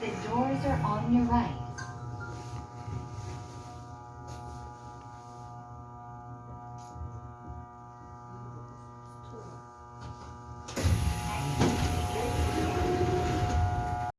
The doors are on your right.